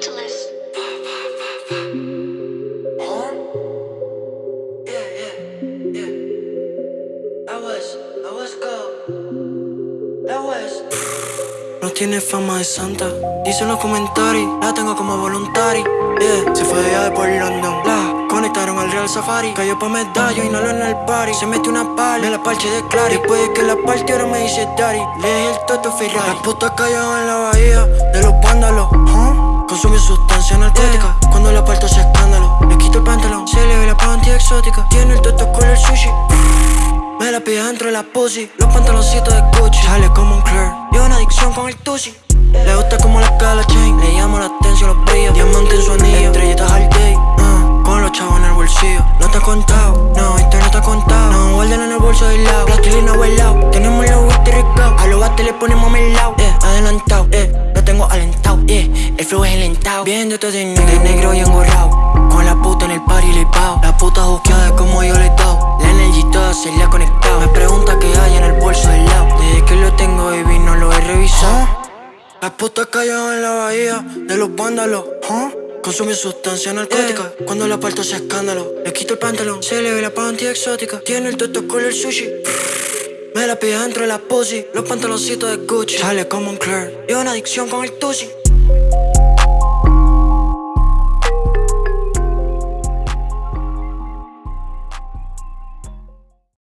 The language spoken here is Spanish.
Catalyst. No tiene fama de santa, dicen los comentarios, la tengo como voluntaria. Yeah, se fue allá de por London, la conectaron al Real Safari. Cayó pa' medallo y no lo en el party. Se metió una pala en la parche de Clary. Después de que la parte ahora me dice Daddy, le el Toto Ferrari. Las putas callaban en la bahía de los vándalos. Consumió sustancia narcótica. Cuando la parto hace escándalo. Le quito el pantalón, se le ve la panty exótica Tiene el toto con el sushi. Me la pide dentro de la pussy. Los pantaloncitos de Gucci. Sale como un Claire Y una adicción con el tusi Le gusta como la cala chain. Le llamo la atención los brillos. Diamante en su anillo. Estrellitas al day. Uh, Con los chavos en el bolsillo. No te ha contado. No, esto no te ha contado. No, guardan en el bolso del lado. Plastilina o lado Tenemos los whisky ricados. A los bates le ponemos melao. Eh, es alentado Viéndote de negro, de negro y engorrado Con la puta en el party le pao La puta juqueada como yo le he dado. La energy toda se le ha conectado. Me pregunta qué hay en el bolso del lado. Desde que lo tengo baby no lo he revisado. Las putas callaban en la bahía de los vándalos. Huh? Consume sustancia narcótica. Cuando la parto hace escándalo. Le quito el pantalón, se le ve la panty exótica. Tiene el toto con el sushi me la pide dentro de la pussy. Los pantaloncitos de Gucci. Sale como un Claire Y una adicción con el tusi